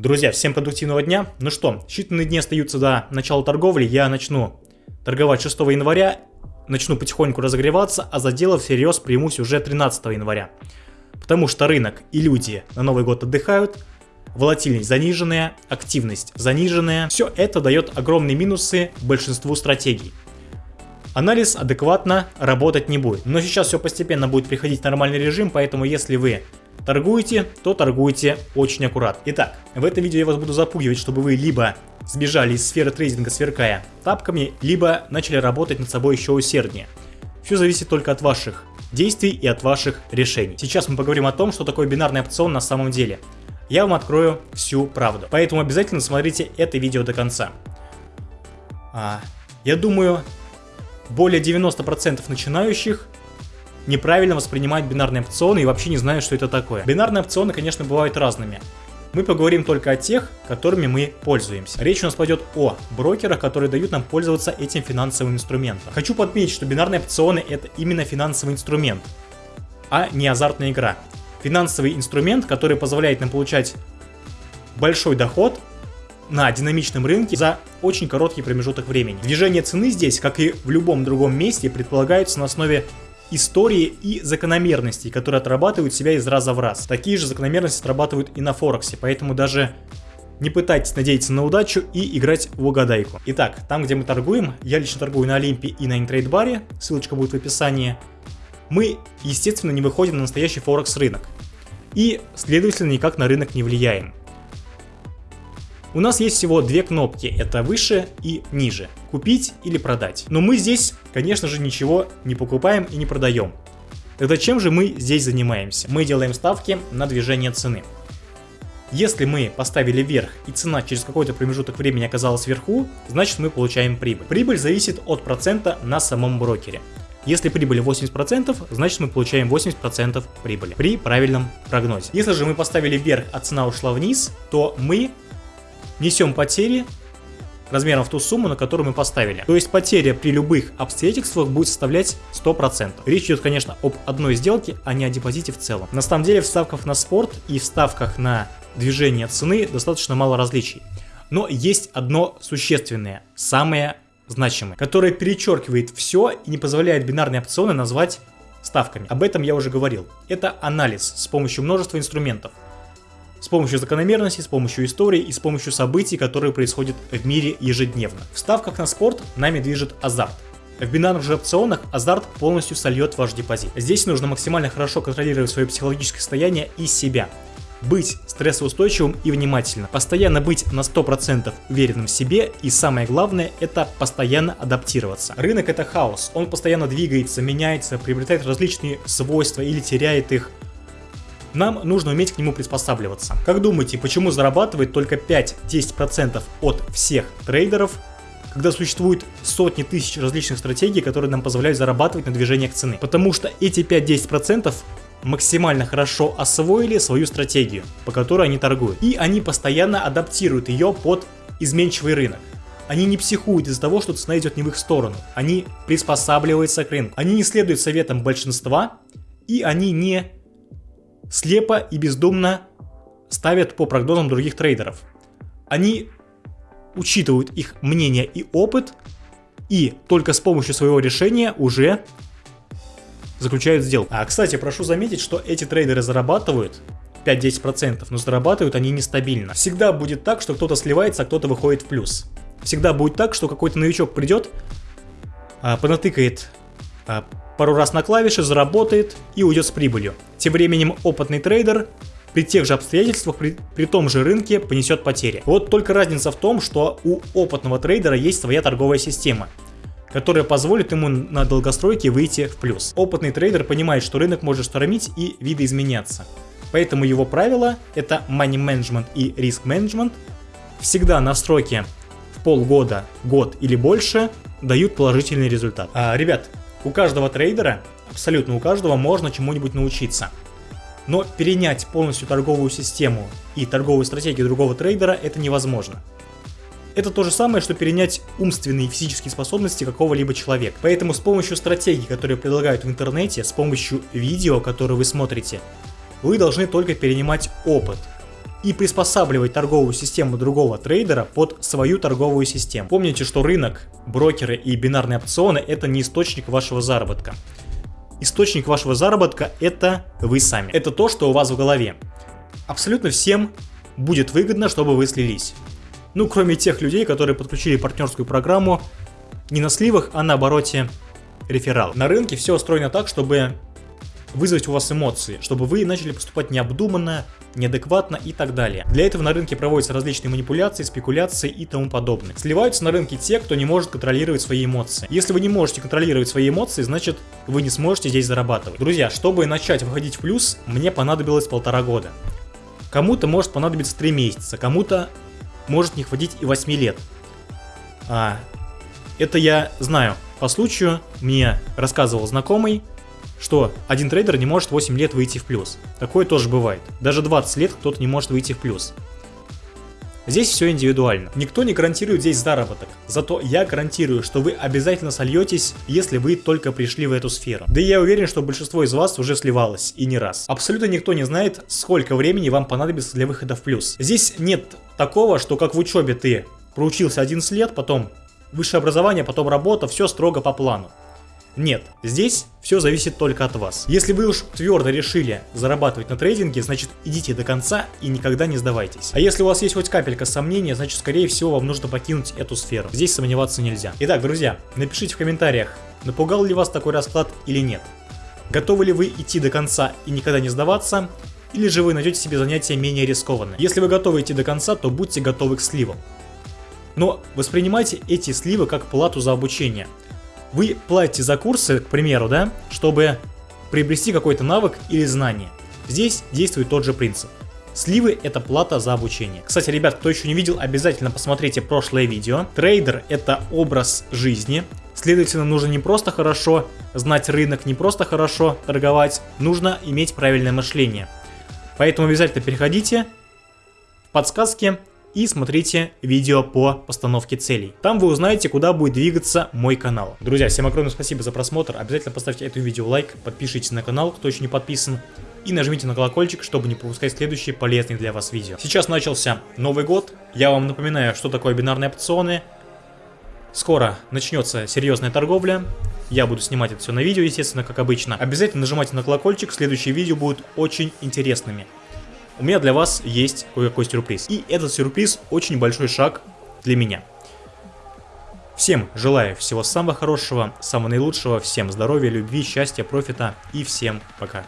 Друзья, всем продуктивного дня. Ну что, считанные дни остаются до начала торговли. Я начну торговать 6 января, начну потихоньку разогреваться, а за дело всерьез примусь уже 13 января. Потому что рынок и люди на Новый год отдыхают, волатильность заниженная, активность заниженная. Все это дает огромные минусы большинству стратегий. Анализ адекватно работать не будет. Но сейчас все постепенно будет приходить в нормальный режим, поэтому если вы торгуете, то торгуйте очень аккуратно. Итак, в этом видео я вас буду запугивать, чтобы вы либо сбежали из сферы трейдинга, сверкая тапками, либо начали работать над собой еще усерднее. Все зависит только от ваших действий и от ваших решений. Сейчас мы поговорим о том, что такое бинарный опцион на самом деле. Я вам открою всю правду. Поэтому обязательно смотрите это видео до конца. А, я думаю, более 90% начинающих неправильно воспринимают бинарные опционы и вообще не знают, что это такое. Бинарные опционы, конечно, бывают разными. Мы поговорим только о тех, которыми мы пользуемся. Речь у нас пойдет о брокерах, которые дают нам пользоваться этим финансовым инструментом. Хочу подметить, что бинарные опционы это именно финансовый инструмент, а не азартная игра. Финансовый инструмент, который позволяет нам получать большой доход на динамичном рынке за очень короткий промежуток времени. Движение цены здесь, как и в любом другом месте, предполагается на основе истории и закономерностей, которые отрабатывают себя из раза в раз. Такие же закономерности отрабатывают и на Форексе, поэтому даже не пытайтесь надеяться на удачу и играть в угадайку. Итак, там, где мы торгуем, я лично торгую на Олимпе и на интрейдбаре, ссылочка будет в описании, мы, естественно, не выходим на настоящий Форекс рынок. И, следовательно, никак на рынок не влияем. У нас есть всего две кнопки, это выше и ниже, купить или продать. Но мы здесь, конечно же, ничего не покупаем и не продаем. Тогда чем же мы здесь занимаемся? Мы делаем ставки на движение цены. Если мы поставили вверх и цена через какой-то промежуток времени оказалась вверху, значит мы получаем прибыль. Прибыль зависит от процента на самом брокере. Если прибыль 80%, значит мы получаем 80% прибыли при правильном прогнозе. Если же мы поставили вверх, а цена ушла вниз, то мы несем потери размером в ту сумму, на которую мы поставили. То есть потеря при любых обстоятельствах будет составлять 100%. Речь идет, конечно, об одной сделке, а не о депозите в целом. На самом деле в ставках на спорт и в ставках на движение цены достаточно мало различий. Но есть одно существенное, самое значимое, которое перечеркивает все и не позволяет бинарные опционы назвать ставками. Об этом я уже говорил. Это анализ с помощью множества инструментов. С помощью закономерностей, с помощью истории и с помощью событий, которые происходят в мире ежедневно. В ставках на спорт нами движет азарт. В бинарных же опционах азарт полностью сольет ваш депозит. Здесь нужно максимально хорошо контролировать свое психологическое состояние и себя. Быть стрессоустойчивым и внимательным. Постоянно быть на 100% уверенным в себе и самое главное это постоянно адаптироваться. Рынок это хаос, он постоянно двигается, меняется, приобретает различные свойства или теряет их. Нам нужно уметь к нему приспосабливаться. Как думаете, почему зарабатывает только 5-10% от всех трейдеров, когда существует сотни тысяч различных стратегий, которые нам позволяют зарабатывать на движениях цены? Потому что эти 5-10% максимально хорошо освоили свою стратегию, по которой они торгуют. И они постоянно адаптируют ее под изменчивый рынок. Они не психуют из-за того, что цена идет не в их сторону. Они приспосабливаются к рынку. Они не следуют советам большинства, и они не слепо и бездумно ставят по прогнозам других трейдеров. Они учитывают их мнение и опыт, и только с помощью своего решения уже заключают сделку. А, кстати, прошу заметить, что эти трейдеры зарабатывают 5-10%, но зарабатывают они нестабильно. Всегда будет так, что кто-то сливается, а кто-то выходит в плюс. Всегда будет так, что какой-то новичок придет, а, понатыкает а, пару раз на клавиши, заработает и уйдет с прибылью. Тем временем опытный трейдер при тех же обстоятельствах, при, при том же рынке понесет потери. Вот только разница в том, что у опытного трейдера есть своя торговая система, которая позволит ему на долгостройке выйти в плюс. Опытный трейдер понимает, что рынок может штормить и видоизменяться. Поэтому его правило это money management и risk management. Всегда настройки в полгода, год или больше дают положительный результат. А, ребят, у каждого трейдера, абсолютно у каждого, можно чему-нибудь научиться. Но перенять полностью торговую систему и торговую стратегию другого трейдера это невозможно. Это то же самое, что перенять умственные и физические способности какого-либо человека. Поэтому с помощью стратегий, которые предлагают в интернете, с помощью видео, которые вы смотрите, вы должны только перенимать опыт. И приспосабливать торговую систему другого трейдера под свою торговую систему. Помните, что рынок, брокеры и бинарные опционы это не источник вашего заработка. Источник вашего заработка это вы сами. Это то, что у вас в голове. Абсолютно всем будет выгодно, чтобы вы слились. Ну, кроме тех людей, которые подключили партнерскую программу не на сливах, а на обороте реферал. На рынке все устроено так, чтобы вызвать у вас эмоции, чтобы вы начали поступать необдуманно, неадекватно и так далее. Для этого на рынке проводятся различные манипуляции, спекуляции и тому подобное. Сливаются на рынке те, кто не может контролировать свои эмоции. Если вы не можете контролировать свои эмоции, значит вы не сможете здесь зарабатывать. Друзья, чтобы начать выходить в плюс, мне понадобилось полтора года. Кому-то может понадобиться 3 месяца, кому-то может не хватить и 8 лет. А, это я знаю. По случаю мне рассказывал знакомый, что один трейдер не может 8 лет выйти в плюс. Такое тоже бывает. Даже 20 лет кто-то не может выйти в плюс. Здесь все индивидуально. Никто не гарантирует здесь заработок. Зато я гарантирую, что вы обязательно сольетесь, если вы только пришли в эту сферу. Да и я уверен, что большинство из вас уже сливалось, и не раз. Абсолютно никто не знает, сколько времени вам понадобится для выхода в плюс. Здесь нет такого, что как в учебе ты проучился 11 лет, потом высшее образование, потом работа, все строго по плану. Нет, здесь все зависит только от вас. Если вы уж твердо решили зарабатывать на трейдинге, значит идите до конца и никогда не сдавайтесь. А если у вас есть хоть капелька сомнения, значит скорее всего вам нужно покинуть эту сферу. Здесь сомневаться нельзя. Итак, друзья, напишите в комментариях, напугал ли вас такой расклад или нет. Готовы ли вы идти до конца и никогда не сдаваться, или же вы найдете себе занятие менее рискованное. Если вы готовы идти до конца, то будьте готовы к сливам. Но воспринимайте эти сливы как плату за обучение. Вы платите за курсы, к примеру, да, чтобы приобрести какой-то навык или знание. Здесь действует тот же принцип. Сливы это плата за обучение. Кстати, ребят, кто еще не видел, обязательно посмотрите прошлое видео. Трейдер это образ жизни. Следовательно, нужно не просто хорошо знать рынок, не просто хорошо торговать, нужно иметь правильное мышление. Поэтому обязательно переходите в подсказки и смотрите видео по постановке целей. Там вы узнаете, куда будет двигаться мой канал. Друзья, всем огромное спасибо за просмотр. Обязательно поставьте этому видео лайк, подпишитесь на канал, кто еще не подписан. И нажмите на колокольчик, чтобы не пропускать следующие полезные для вас видео. Сейчас начался Новый год. Я вам напоминаю, что такое бинарные опционы. Скоро начнется серьезная торговля. Я буду снимать это все на видео, естественно, как обычно. Обязательно нажимайте на колокольчик, следующие видео будут очень интересными у меня для вас есть кое-какой сюрприз. И этот сюрприз очень большой шаг для меня. Всем желаю всего самого хорошего, самого наилучшего, всем здоровья, любви, счастья, профита и всем пока.